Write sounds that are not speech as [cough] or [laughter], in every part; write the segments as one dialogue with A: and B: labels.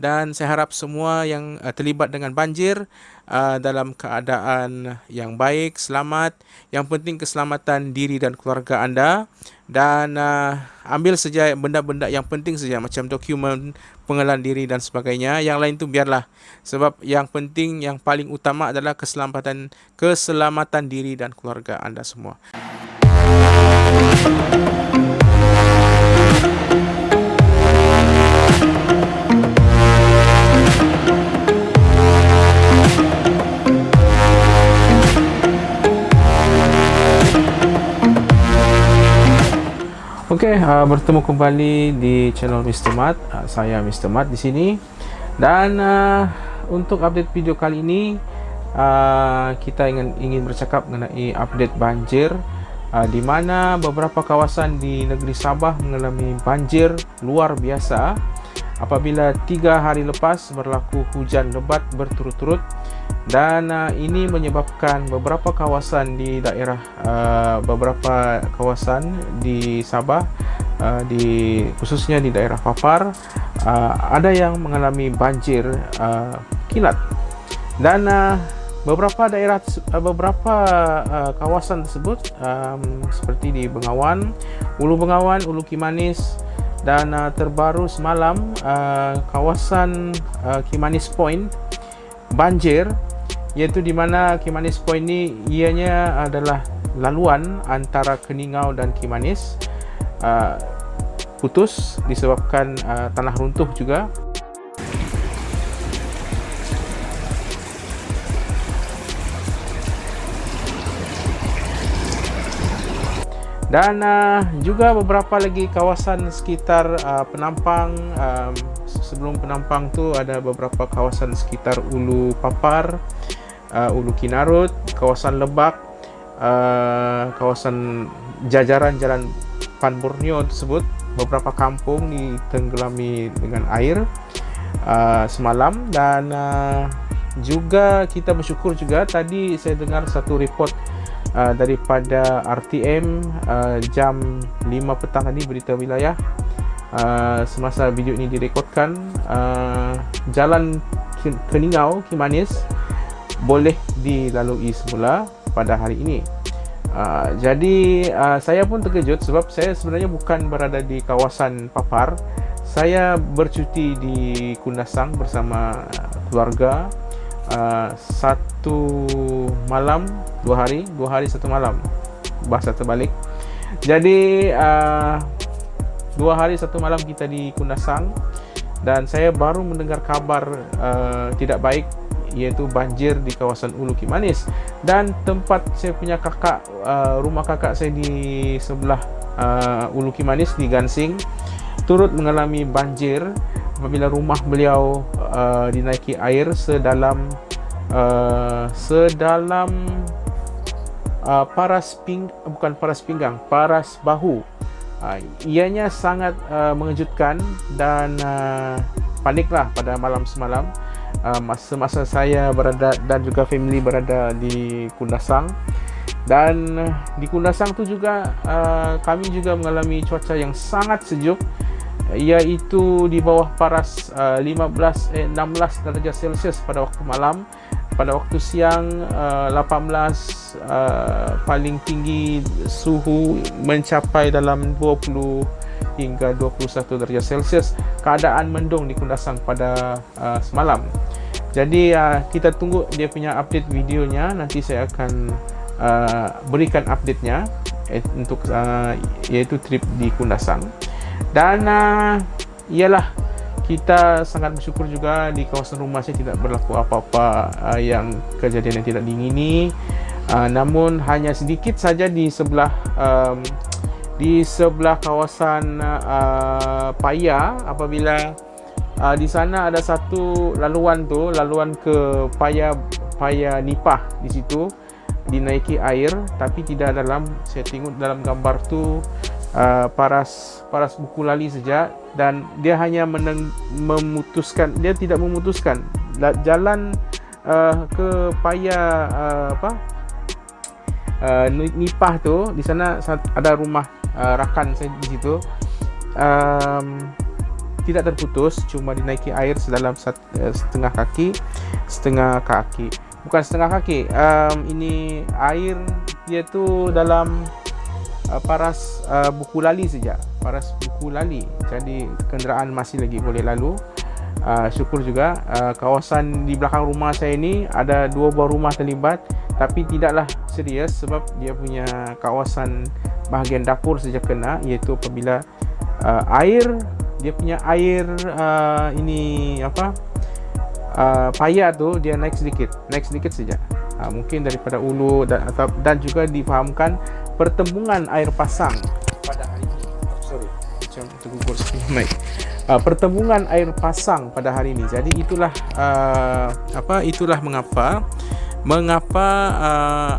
A: dan saya harap semua yang uh, terlibat dengan banjir uh, dalam keadaan yang baik, selamat. Yang penting keselamatan diri dan keluarga anda dan uh, ambil saja benda-benda yang penting saja macam dokumen pengenalan diri dan sebagainya. Yang lain tu biarlah. Sebab yang penting yang paling utama adalah keselamatan keselamatan diri dan keluarga anda semua. Okey, uh, bertemu kembali di channel Mr. Mat. Uh, saya Mr. Mat di sini. Dan uh, untuk update video kali ini, uh, kita ingin ingin bercakap mengenai update banjir uh, di mana beberapa kawasan di negeri Sabah mengalami banjir luar biasa apabila tiga hari lepas berlaku hujan lebat berturut-turut dan uh, ini menyebabkan beberapa kawasan di daerah uh, beberapa kawasan di Sabah uh, di khususnya di daerah Papar uh, ada yang mengalami banjir uh, kilat. Dan uh, beberapa daerah uh, beberapa uh, kawasan tersebut um, seperti di Bengawan, Ulu Bengawan, Ulu Kimanis dan uh, terbaru semalam uh, kawasan uh, Kimanis Point banjir iaitu di mana Kimanis Point ni ianya adalah laluan antara Keningau dan Kimanis uh, putus disebabkan uh, tanah runtuh juga dan uh, juga beberapa lagi kawasan sekitar uh, penampang um, sebelum penampang tu ada beberapa kawasan sekitar Ulu Papar uh, Ulu Kinarut kawasan Lebak uh, kawasan jajaran jalan Pan Borneo tersebut. Beberapa kampung ditenggelami dengan air uh, semalam. Dan uh, juga kita bersyukur juga tadi saya dengar satu report uh, daripada RTM uh, jam 5 petang tadi berita wilayah. Uh, semasa video ini direkodkan uh, jalan Keningau Kimanis boleh dilalui semula pada hari ini. Uh, jadi uh, saya pun terkejut sebab saya sebenarnya bukan berada di kawasan Papar. Saya bercuti di Kundasang bersama keluarga uh, satu malam dua hari dua hari satu malam. Bahasa terbalik. Jadi uh, dua hari satu malam kita di Kundasang. Dan saya baru mendengar kabar uh, tidak baik iaitu banjir di kawasan Ulu Kimanis dan tempat saya punya kakak uh, rumah kakak saya di sebelah uh, Ulu Kimanis di Gansing turut mengalami banjir apabila rumah beliau uh, dinaiki air sedalam uh, sedalam uh, paras ping bukan paras pinggang paras bahu. Uh, ianya sangat uh, mengejutkan dan uh, paniklah pada malam semalam. Uh, masa-masa saya berada dan juga family berada di Kundasang. Dan uh, di Kundasang tu juga uh, kami juga mengalami cuaca yang sangat sejuk. Iaitu di bawah paras uh, 15 eh, 16 darjah Celsius pada waktu malam pada waktu siang uh, 18 uh, paling tinggi suhu mencapai dalam 20 hingga 21 darjah Celsius. Keadaan mendung di Kundasang pada uh, semalam. Jadi uh, kita tunggu dia punya update videonya. Nanti saya akan uh, berikan update-nya eh, untuk uh, iaitu trip di Kundasang. Dan uh, ialah kita sangat bersyukur juga di kawasan rumah saya tidak berlaku apa-apa uh, yang kejadian yang tidak diingini uh, namun hanya sedikit saja di sebelah um, di sebelah kawasan uh, Paya. Apabila uh, di sana ada satu laluan tu laluan ke Paya Paya Nipah di situ dinaiki air tapi tidak dalam saya tengok dalam gambar tu uh, paras paras buku lali saja dan dia hanya meneng, memutuskan dia tidak memutuskan. Jalan uh, ke paya uh, apa uh, nipah tu di sana ada rumah uh, rakan saya di situ. Um, tidak terputus cuma dinaiki air sedalam uh, setengah kaki setengah kaki. Bukan setengah kaki um, ini air dia tu dalam uh, paras uh, buku lali saja paras buku lali. Jadi kenderaan masih lagi boleh lalu. Uh, syukur juga uh, kawasan di belakang rumah saya ini ada dua buah rumah terlibat tapi tidaklah serius sebab dia punya kawasan bahagian dapur saja kena iaitu apabila uh, air dia punya air uh, ini apa uh, payah tu dia naik sedikit naik sedikit saja uh, mungkin daripada ulu dan atau dan juga difahamkan pertembungan air pasang pada hari ini oh, sorry macam tergugur sikit mic uh, pertembungan air pasang pada hari ini. Jadi itulah uh, apa itulah mengapa mengapa uh,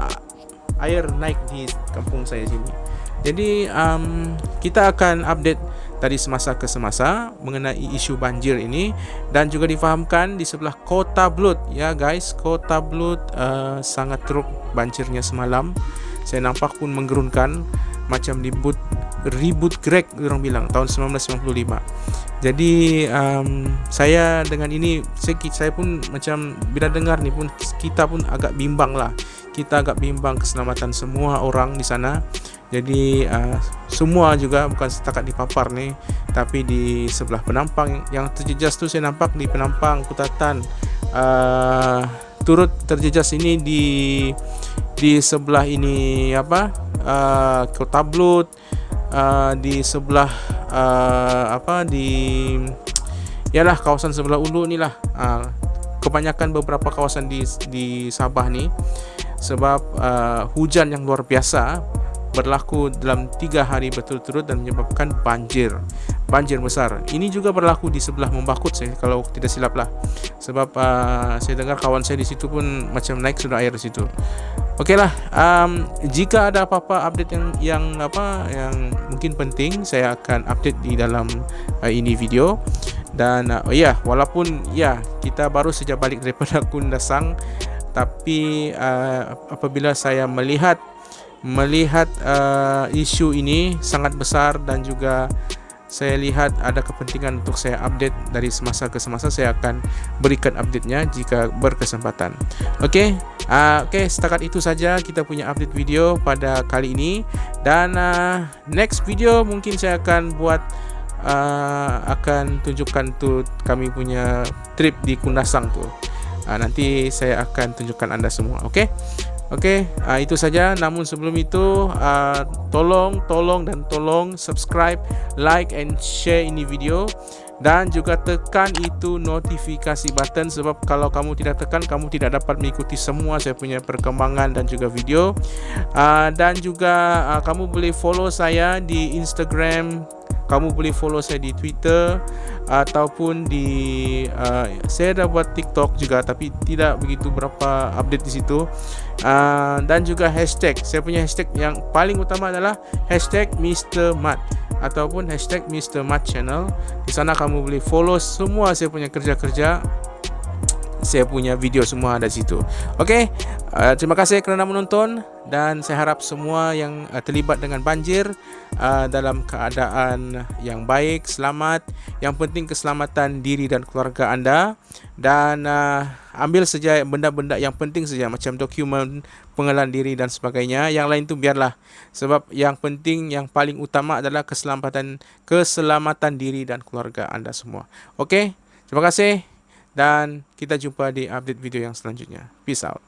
A: air naik di kampung saya sini. Jadi um, kita akan update dari semasa ke semasa mengenai isu banjir ini dan juga difahamkan di sebelah Kota Blut ya guys Kota Blut uh, sangat teruk banjirnya semalam saya nampak pun menggerunkan macam ribut ribut Greg orang bilang tahun 1995 jadi um, saya dengan ini saya, saya pun macam bila dengar ni pun kita pun agak bimbang lah. Kita agak bimbang keselamatan semua orang di sana. Jadi uh, semua juga bukan setakat di papar ni tapi di sebelah penampang. Yang terjejas tu saya nampak di penampang kutatan. Uh, turut terjejas ini di di sebelah ini apa uh, kota blut uh, di sebelah uh, apa di ialah kawasan sebelah ulu ni lah. Uh, kebanyakan beberapa kawasan di di Sabah ni sebab uh, hujan yang luar biasa berlaku dalam tiga hari berturut-turut dan menyebabkan banjir banjir besar. Ini juga berlaku di sebelah Membakut saya kalau tidak silap lah. Sebab uh, saya dengar kawan saya di situ pun macam naik sudah air di situ. Okeylah, um, jika ada apa-apa update yang yang apa yang mungkin penting, saya akan update di dalam uh, ini video. Dan uh, ya, yeah, walaupun ya yeah, kita baru saja balik daripada [laughs] Kundasang, tapi uh, apabila saya melihat melihat uh, isu ini sangat besar dan juga saya lihat ada kepentingan untuk saya update dari semasa ke semasa saya akan berikan update-nya jika berkesempatan. Okey, uh, okey setakat itu saja kita punya update video pada kali ini dan uh, next video mungkin saya akan buat uh, akan tunjukkan tu kami punya trip di Kundasang tu. Uh, nanti saya akan tunjukkan anda semua. Okey. Okey, uh, itu saja. Namun sebelum itu, uh, tolong, tolong dan tolong subscribe, like and share ini video dan juga tekan itu notifikasi button sebab kalau kamu tidak tekan, kamu tidak dapat mengikuti semua saya punya perkembangan dan juga video. Uh, dan juga uh, kamu boleh follow saya di Instagram kamu boleh follow saya di Twitter ataupun di uh, saya dah buat TikTok juga tapi tidak begitu berapa update di situ uh, dan juga hashtag saya punya hashtag yang paling utama adalah hashtag Mr. Mat ataupun hashtag Mr. Mat Channel di sana kamu boleh follow semua saya punya kerja-kerja saya punya video semua ada situ. Okey, uh, terima kasih kerana menonton dan saya harap semua yang uh, terlibat dengan banjir uh, dalam keadaan yang baik, selamat. Yang penting keselamatan diri dan keluarga anda dan uh, ambil saja benda-benda yang penting saja macam dokumen pengenalan diri dan sebagainya. Yang lain tu biarlah. Sebab yang penting yang paling utama adalah keselamatan keselamatan diri dan keluarga anda semua. Okey, terima kasih dan kita jumpa di update video yang selanjutnya. Peace out.